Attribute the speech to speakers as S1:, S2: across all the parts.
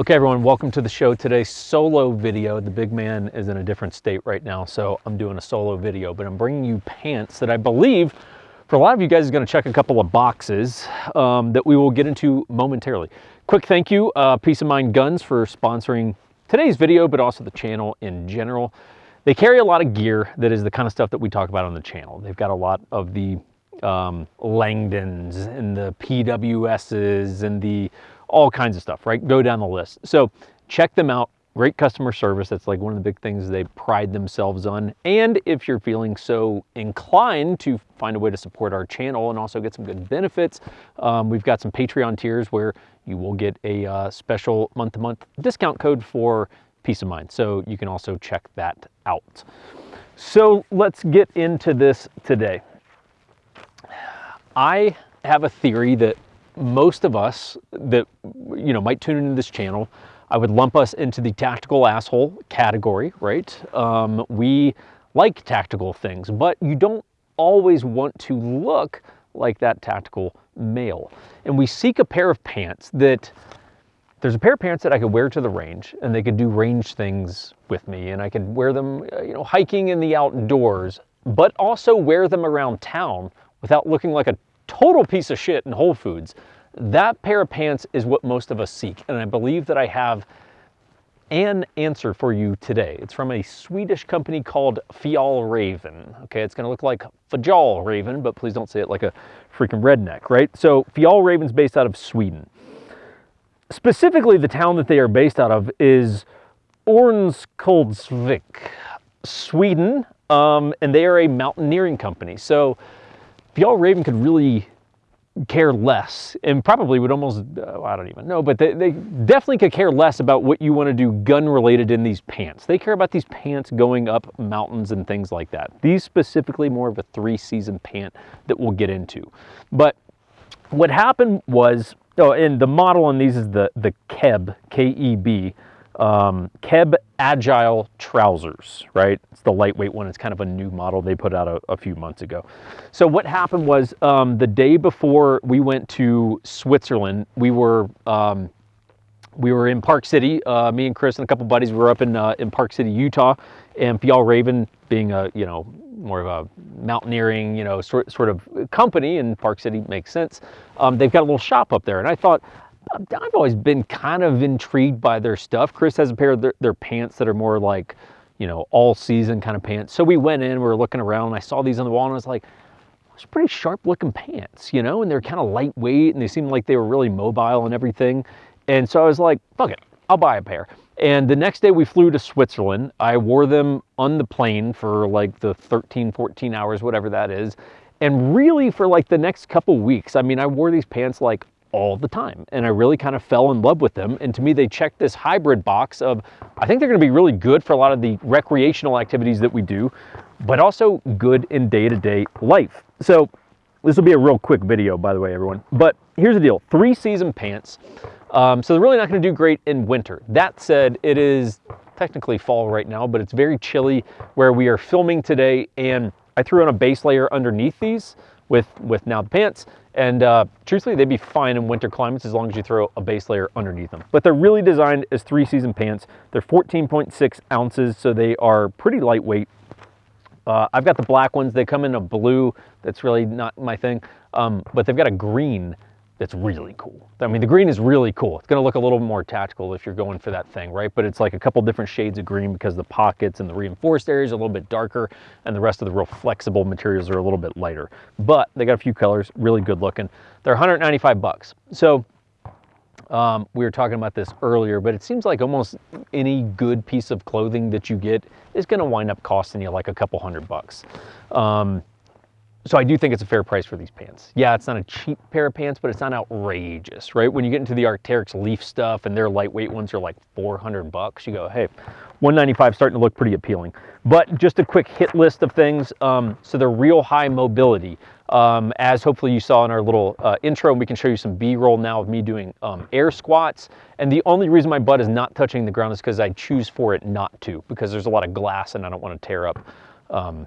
S1: Okay everyone, welcome to the show today. Solo video. The big man is in a different state right now, so I'm doing a solo video, but I'm bringing you pants that I believe for a lot of you guys is gonna check a couple of boxes um, that we will get into momentarily. Quick thank you, uh, Peace of Mind Guns for sponsoring today's video, but also the channel in general. They carry a lot of gear that is the kind of stuff that we talk about on the channel. They've got a lot of the um, Langdons and the PWSs and the all kinds of stuff, right? Go down the list. So check them out. Great customer service. That's like one of the big things they pride themselves on. And if you're feeling so inclined to find a way to support our channel and also get some good benefits, um, we've got some Patreon tiers where you will get a uh, special month-to-month -month discount code for peace of mind. So you can also check that out. So let's get into this today. I have a theory that most of us that you know might tune into this channel, I would lump us into the tactical asshole category, right? Um, we like tactical things, but you don't always want to look like that tactical male. And we seek a pair of pants that there's a pair of pants that I could wear to the range and they could do range things with me and I could wear them, uh, you know, hiking in the outdoors, but also wear them around town without looking like a total piece of shit in Whole Foods. That pair of pants is what most of us seek, and I believe that I have an answer for you today. It's from a Swedish company called Fjällräven. Okay, it's gonna look like Fjällräven, but please don't say it like a freaking redneck, right? So Fjällräven's based out of Sweden. Specifically, the town that they are based out of is Örnsköldsvik, Sweden, um, and they are a mountaineering company. So Fjällräven could really care less and probably would almost, uh, I don't even know, but they, they definitely could care less about what you want to do gun related in these pants. They care about these pants going up mountains and things like that. These specifically more of a three season pant that we'll get into. But what happened was, oh, and the model on these is the, the KEB, K-E-B, um, Keb Agile Trousers, right? It's the lightweight one. It's kind of a new model they put out a, a few months ago. So what happened was um, the day before we went to Switzerland, we were um, we were in Park City. Uh, me and Chris and a couple buddies were up in uh, in Park City, Utah, and Fjällräven being a you know more of a mountaineering you know sort sort of company in Park City makes sense. Um, they've got a little shop up there, and I thought I've always been kind of intrigued by their stuff. Chris has a pair of their, their, pants that are more like, you know, all season kind of pants. So we went in, we were looking around, and I saw these on the wall, and I was like, it's pretty sharp looking pants, you know, and they're kind of lightweight, and they seemed like they were really mobile and everything. And so I was like, fuck it, I'll buy a pair. And the next day we flew to Switzerland. I wore them on the plane for like the 13, 14 hours, whatever that is. And really for like the next couple weeks, I mean, I wore these pants like all the time. And I really kind of fell in love with them. And to me, they check this hybrid box of, I think they're gonna be really good for a lot of the recreational activities that we do, but also good in day-to-day -day life. So this will be a real quick video, by the way, everyone. But here's the deal, three season pants. Um, so they're really not gonna do great in winter. That said, it is technically fall right now, but it's very chilly where we are filming today. And I threw on a base layer underneath these with, with now the pants. And uh, truthfully, they'd be fine in winter climates as long as you throw a base layer underneath them. But they're really designed as three season pants. They're 14.6 ounces, so they are pretty lightweight. Uh, I've got the black ones. They come in a blue. That's really not my thing. Um, but they've got a green that's really cool. I mean, the green is really cool. It's gonna look a little more tactical if you're going for that thing, right? But it's like a couple different shades of green because the pockets and the reinforced areas are a little bit darker and the rest of the real flexible materials are a little bit lighter. But they got a few colors, really good looking. They're 195 bucks. So um, we were talking about this earlier, but it seems like almost any good piece of clothing that you get is gonna wind up costing you like a couple hundred bucks. Um, so I do think it's a fair price for these pants. Yeah, it's not a cheap pair of pants, but it's not outrageous, right? When you get into the Arc'teryx Leaf stuff and their lightweight ones are like 400 bucks, you go, hey, 195 starting to look pretty appealing. But just a quick hit list of things. Um, so they're real high mobility. Um, as hopefully you saw in our little uh, intro, we can show you some B-roll now of me doing um, air squats. And the only reason my butt is not touching the ground is because I choose for it not to, because there's a lot of glass and I don't want to tear up um,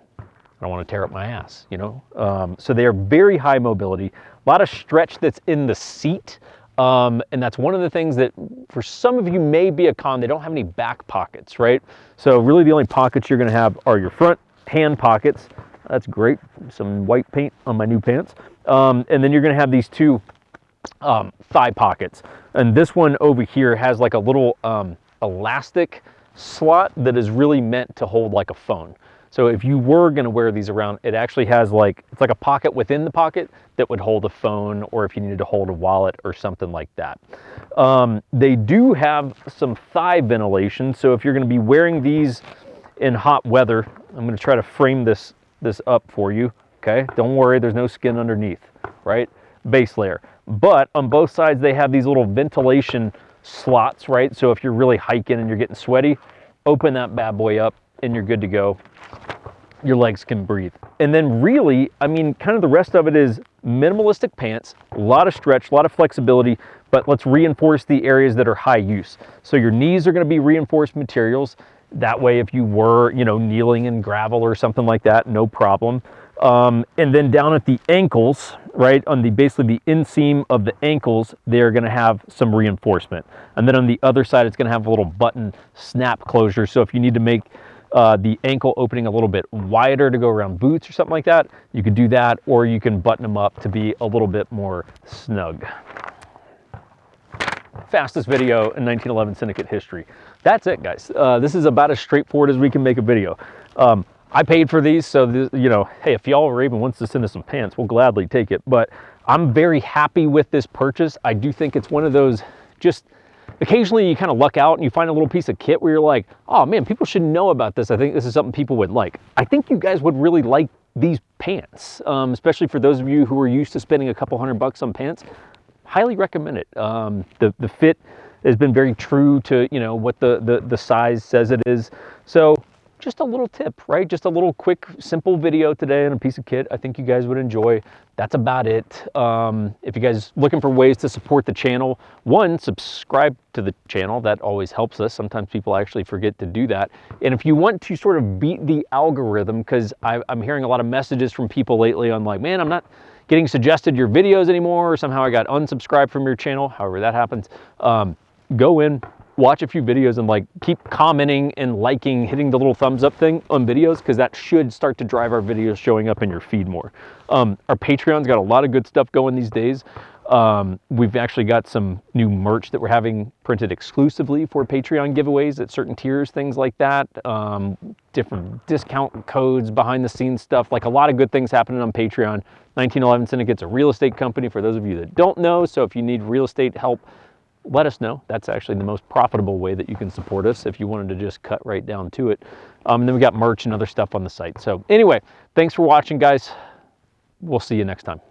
S1: I want to tear up my ass, you know? Um, so they are very high mobility, a lot of stretch that's in the seat. Um, and that's one of the things that for some of you may be a con. They don't have any back pockets, right? So really the only pockets you're gonna have are your front hand pockets. That's great. Some white paint on my new pants. Um, and then you're gonna have these two um, thigh pockets. And this one over here has like a little um, elastic slot that is really meant to hold like a phone. So if you were gonna wear these around, it actually has like, it's like a pocket within the pocket that would hold a phone or if you needed to hold a wallet or something like that. Um, they do have some thigh ventilation. So if you're gonna be wearing these in hot weather, I'm gonna try to frame this, this up for you, okay? Don't worry, there's no skin underneath, right? Base layer. But on both sides, they have these little ventilation slots, right? So if you're really hiking and you're getting sweaty, open that bad boy up and you're good to go. Your legs can breathe. And then really, I mean, kind of the rest of it is minimalistic pants, a lot of stretch, a lot of flexibility, but let's reinforce the areas that are high use. So your knees are gonna be reinforced materials. That way, if you were, you know, kneeling in gravel or something like that, no problem. Um, and then down at the ankles, right, on the basically the inseam of the ankles, they're gonna have some reinforcement. And then on the other side, it's gonna have a little button snap closure. So if you need to make uh, the ankle opening a little bit wider to go around boots or something like that, you could do that, or you can button them up to be a little bit more snug. Fastest video in 1911 Syndicate history. That's it, guys. Uh, this is about as straightforward as we can make a video. Um, I paid for these, so this, you know, hey, if Fjällräven wants to send us some pants, we'll gladly take it. But I'm very happy with this purchase. I do think it's one of those just occasionally you kind of luck out and you find a little piece of kit where you're like, oh man, people should know about this. I think this is something people would like. I think you guys would really like these pants, um, especially for those of you who are used to spending a couple hundred bucks on pants. Highly recommend it. Um, the, the fit has been very true to, you know, what the, the, the size says it is. So just a little tip, right? Just a little quick, simple video today on a piece of kit I think you guys would enjoy. That's about it. Um, if you guys looking for ways to support the channel, one, subscribe to the channel. That always helps us. Sometimes people actually forget to do that. And if you want to sort of beat the algorithm, because I'm hearing a lot of messages from people lately on like, man, I'm not getting suggested your videos anymore, or somehow I got unsubscribed from your channel, however that happens, um, go in, watch a few videos and like keep commenting and liking, hitting the little thumbs up thing on videos because that should start to drive our videos showing up in your feed more. Um, our Patreon's got a lot of good stuff going these days. Um, we've actually got some new merch that we're having printed exclusively for Patreon giveaways at certain tiers, things like that. Um, different discount codes, behind the scenes stuff, like a lot of good things happening on Patreon. 1911 Syndicate's a real estate company for those of you that don't know. So if you need real estate help, let us know. That's actually the most profitable way that you can support us if you wanted to just cut right down to it. Um, and then we got merch and other stuff on the site. So anyway, thanks for watching, guys. We'll see you next time.